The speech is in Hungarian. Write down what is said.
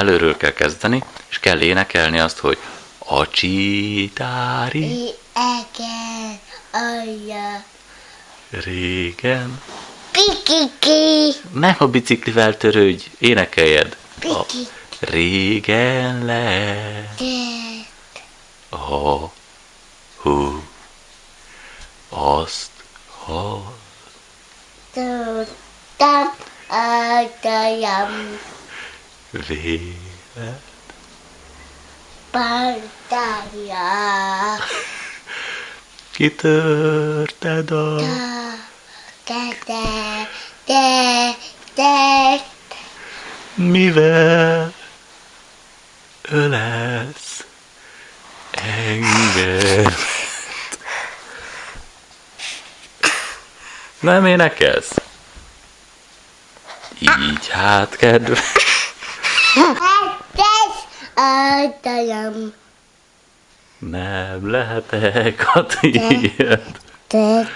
előről kell kezdeni, és kell énekelni azt, hogy a csitári Ege, alja, régen. pikiki, Nem a biciklivel törődj, énekeljed. A régen le. De, a hú. Azt ha tudtam, adajam, véle pantája, kitörted a de, de, de, de, mivel ölelsz engem. Nem énekelsz? Így hát, kedves. Hetes, adajam, Nem lehetek a tiéd. de,